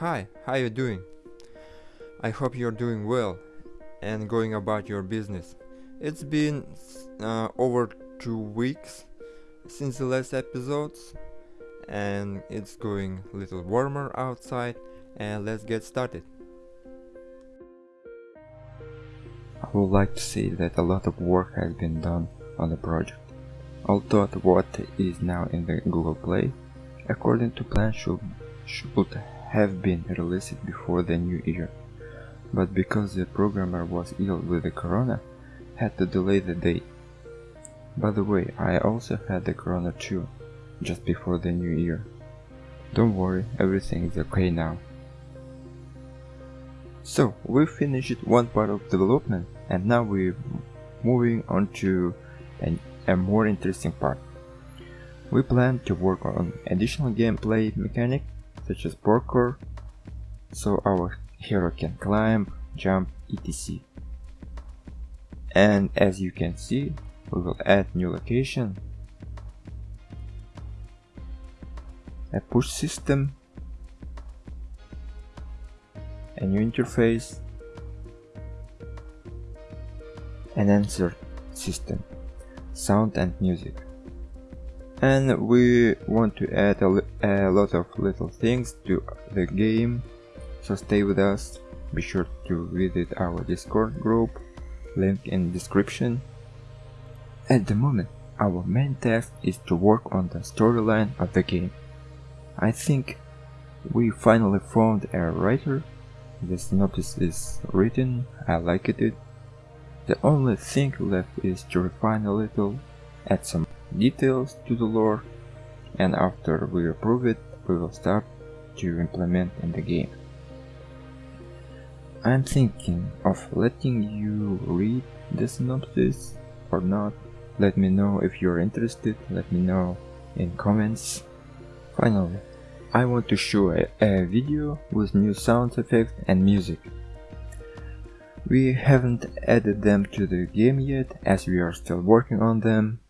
Hi, how are you doing? I hope you're doing well and going about your business. It's been uh, over two weeks since the last episodes and it's going a little warmer outside and let's get started. I would like to say that a lot of work has been done on the project. Although what is now in the Google Play, according to plan should, should have been released before the new year, but because the programmer was ill with the corona, had to delay the date. By the way, I also had the corona too, just before the new year. Don't worry, everything is okay now. So, we finished one part of development and now we're moving on to an, a more interesting part. We plan to work on additional gameplay mechanic such as parkour, so our hero can climb, jump, etc. And as you can see, we will add new location, a push system, a new interface, an answer system, sound and music and we want to add a, a, lot of little things to the game. So stay with us. Be sure to visit our discord group. Link in description. At the moment our main task is to work on the storyline of the game. I think we finally found a writer. The synopsis is written. I like it. The only thing left is to refine a little add some details to the lore and after we approve it we will start to implement in the game. I'm thinking of letting you read the synopsis or not. Let me know if you're interested, let me know in comments. Finally, I want to show a, a video with new sound effects and music. We haven't added them to the game yet as we are still working on them,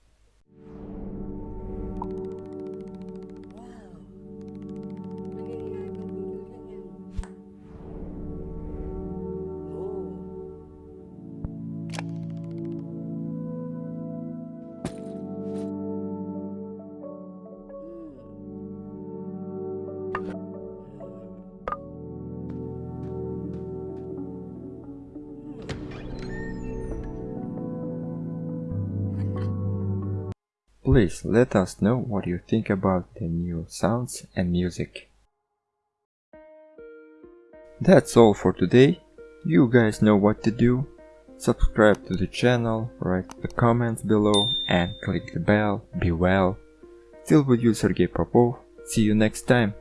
Please let us know what you think about the new sounds and music. That's all for today. You guys know what to do. Subscribe to the channel, write the comments below and click the bell. Be well. Still with you Sergey Popov. See you next time.